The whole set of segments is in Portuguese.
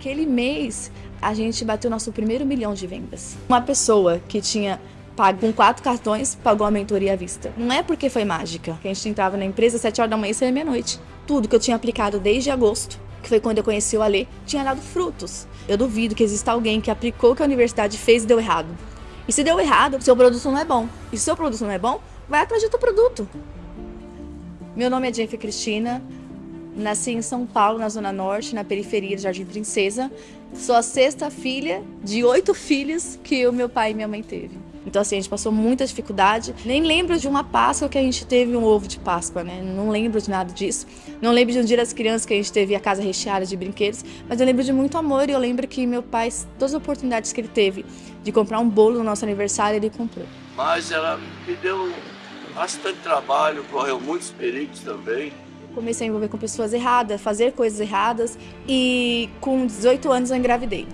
Naquele mês, a gente bateu nosso primeiro milhão de vendas. Uma pessoa que tinha pago com quatro cartões, pagou a mentoria à vista. Não é porque foi mágica. A gente entrava na empresa às 7 horas da manhã e saía meia-noite. Tudo que eu tinha aplicado desde agosto, que foi quando eu conheci o Alê, tinha dado frutos. Eu duvido que exista alguém que aplicou o que a universidade fez e deu errado. E se deu errado, seu produto não é bom. E se seu produto não é bom, vai atrás do teu produto. Meu nome é Jennifer Cristina, nasci em São Paulo, na Zona Norte, na periferia de Jardim Princesa. Sou a sexta filha de oito filhos que o meu pai e minha mãe teve. Então, assim, a gente passou muita dificuldade. Nem lembro de uma Páscoa que a gente teve um ovo de Páscoa, né? Não lembro de nada disso. Não lembro de um dia das crianças que a gente teve a casa recheada de brinquedos. Mas eu lembro de muito amor e eu lembro que meu pai, todas as oportunidades que ele teve de comprar um bolo no nosso aniversário, ele comprou. Mas ela me deu bastante trabalho, correu muitos perigos também. Comecei a envolver com pessoas erradas, fazer coisas erradas e com 18 anos eu engravidei.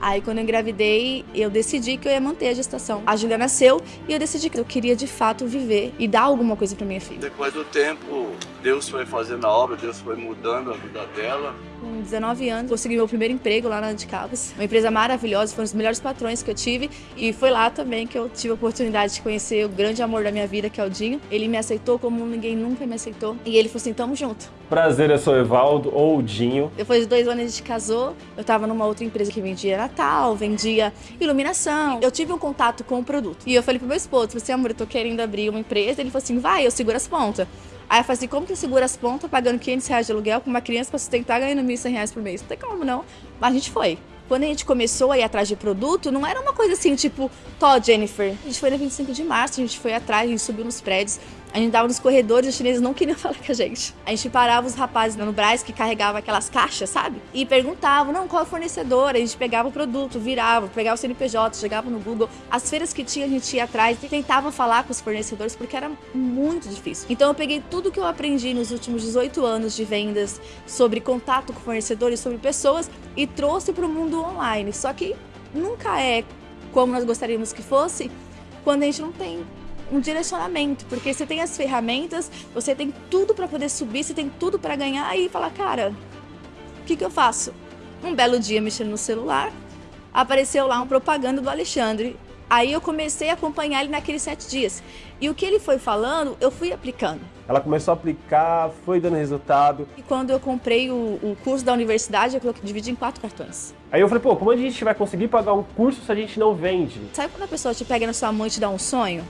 Aí quando eu engravidei, eu decidi que eu ia manter a gestação. A Julia nasceu e eu decidi que eu queria de fato viver e dar alguma coisa para minha filha. Depois do tempo, Deus foi fazendo a obra, Deus foi mudando a vida dela. Com 19 anos, consegui meu primeiro emprego lá na de Cabos. Uma empresa maravilhosa, foram os melhores patrões que eu tive. E foi lá também que eu tive a oportunidade de conhecer o grande amor da minha vida, que é o Dinho. Ele me aceitou como ninguém nunca me aceitou. E ele falou assim, tamo junto. Prazer, eu sou o Evaldo, ou o Dinho. Depois de dois anos a gente casou, eu tava numa outra empresa que vendia Natal, vendia iluminação. Eu tive um contato com o produto. E eu falei pro meu esposo, falei assim, amor, eu tô querendo abrir uma empresa. Ele falou assim, vai, eu seguro as pontas. Aí eu falei assim, como que eu seguro as pontas pagando 500 reais de aluguel com uma criança pra sustentar ganhando 1.100 reais por mês? Não tem como não. Mas a gente foi. Quando a gente começou a ir atrás de produto, não era uma coisa assim, tipo, Tó, Jennifer. A gente foi na 25 de março, a gente foi atrás, a gente subiu nos prédios, a gente dava nos corredores, os chineses não queriam falar com a gente. A gente parava os rapazes no Braz que carregavam aquelas caixas, sabe? E perguntavam, não, qual é o fornecedor? A gente pegava o produto, virava, pegava o CNPJ, chegava no Google. As feiras que tinha, a gente ia atrás e tentava falar com os fornecedores porque era muito difícil. Então eu peguei tudo que eu aprendi nos últimos 18 anos de vendas sobre contato com fornecedores, sobre pessoas e trouxe para o mundo online. Só que nunca é como nós gostaríamos que fosse quando a gente não tem um direcionamento, porque você tem as ferramentas, você tem tudo para poder subir, você tem tudo para ganhar e falar, cara, o que, que eu faço? Um belo dia mexendo no celular, apareceu lá uma propaganda do Alexandre. Aí eu comecei a acompanhar ele naqueles sete dias. E o que ele foi falando, eu fui aplicando. Ela começou a aplicar, foi dando resultado. E quando eu comprei o, o curso da universidade, eu coloquei, dividi em quatro cartões. Aí eu falei, pô, como a gente vai conseguir pagar um curso se a gente não vende? Sabe quando a pessoa te pega na sua mão e te dá um sonho?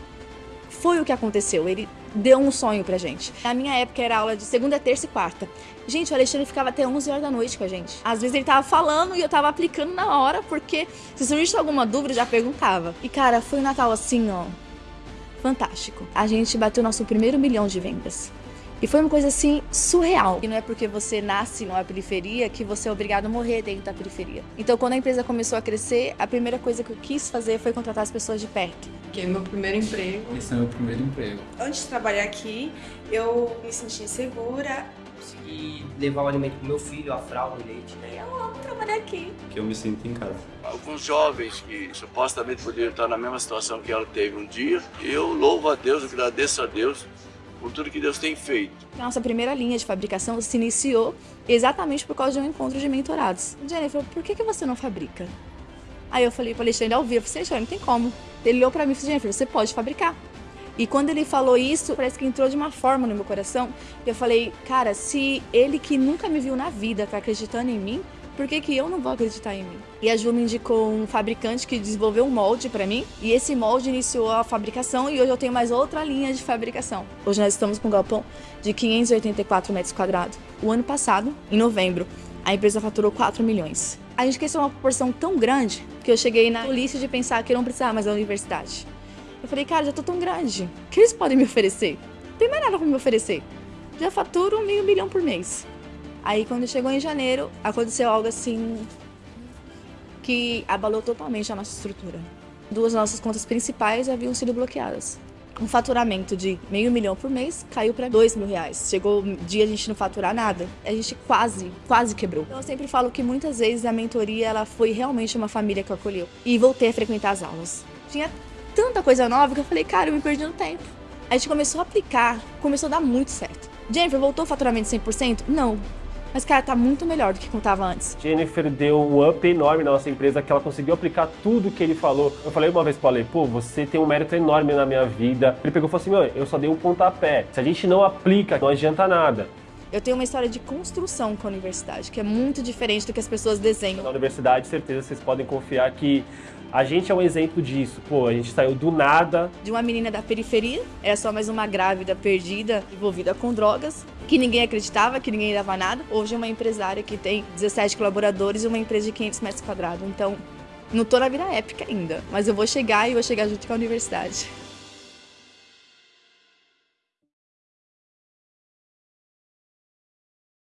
Foi o que aconteceu, ele deu um sonho pra gente. Na minha época era aula de segunda, terça e quarta. Gente, o Alexandre ficava até 11 horas da noite com a gente. Às vezes ele tava falando e eu tava aplicando na hora, porque se surgisse alguma dúvida, já perguntava. E cara, foi um Natal assim, ó, fantástico. A gente bateu nosso primeiro milhão de vendas. E foi uma coisa assim surreal. E não é porque você nasce numa periferia que você é obrigado a morrer dentro da periferia. Então, quando a empresa começou a crescer, a primeira coisa que eu quis fazer foi contratar as pessoas de perto. Que é meu primeiro emprego. Esse é meu primeiro emprego. Antes de trabalhar aqui, eu me senti insegura. Consegui levar o alimento pro meu filho, a fralda, o leite. Eu amo trabalhar aqui. Que eu me sinto em casa. Alguns jovens que supostamente poderiam estar na mesma situação que ela teve um dia, eu louvo a Deus, agradeço a Deus por tudo que Deus tem feito. Nossa primeira linha de fabricação se iniciou exatamente por causa de um encontro de mentorados. Jennifer, por que, que você não fabrica? Aí eu falei para Alexandre ao vivo, você não tem como. Ele olhou para mim e falou, Jennifer, você pode fabricar. E quando ele falou isso, parece que entrou de uma forma no meu coração. Eu falei, cara, se ele que nunca me viu na vida tá acreditando em mim, por que, que eu não vou acreditar em mim? E a Ju me indicou um fabricante que desenvolveu um molde para mim, e esse molde iniciou a fabricação e hoje eu tenho mais outra linha de fabricação. Hoje nós estamos com um galpão de 584 metros quadrados. O ano passado, em novembro, a empresa faturou 4 milhões. A gente cresceu uma proporção tão grande que eu cheguei na polícia de pensar que eu não precisava mais da universidade. Eu falei, cara, já tô tão grande, o que eles podem me oferecer? Não tem mais nada para me oferecer. Já faturo meio milhão por mês. Aí quando chegou em janeiro, aconteceu algo assim que abalou totalmente a nossa estrutura. Duas nossas contas principais haviam sido bloqueadas. Um faturamento de meio milhão por mês caiu para dois mil reais. Chegou um dia a gente não faturar nada. A gente quase, quase quebrou. Então eu sempre falo que muitas vezes a mentoria ela foi realmente uma família que acolheu. E voltei a frequentar as aulas. Tinha tanta coisa nova que eu falei, cara, eu me perdi no tempo. A gente começou a aplicar, começou a dar muito certo. Jennifer, voltou o faturamento 100%? Não, Mas, cara, tá muito melhor do que contava antes. Jennifer deu um up enorme na nossa empresa, que ela conseguiu aplicar tudo que ele falou. Eu falei uma vez pro Ale, pô, você tem um mérito enorme na minha vida. Ele pegou e falou assim, meu, eu só dei um pontapé. Se a gente não aplica, não adianta nada. Eu tenho uma história de construção com a universidade, que é muito diferente do que as pessoas desenham. Na universidade, certeza, vocês podem confiar que a gente é um exemplo disso. Pô, a gente saiu do nada. De uma menina da periferia, era só mais uma grávida perdida, envolvida com drogas, que ninguém acreditava, que ninguém dava nada. Hoje é uma empresária que tem 17 colaboradores e uma empresa de 500 metros quadrados. Então, não tô na vida épica ainda, mas eu vou chegar e vou chegar junto com a universidade.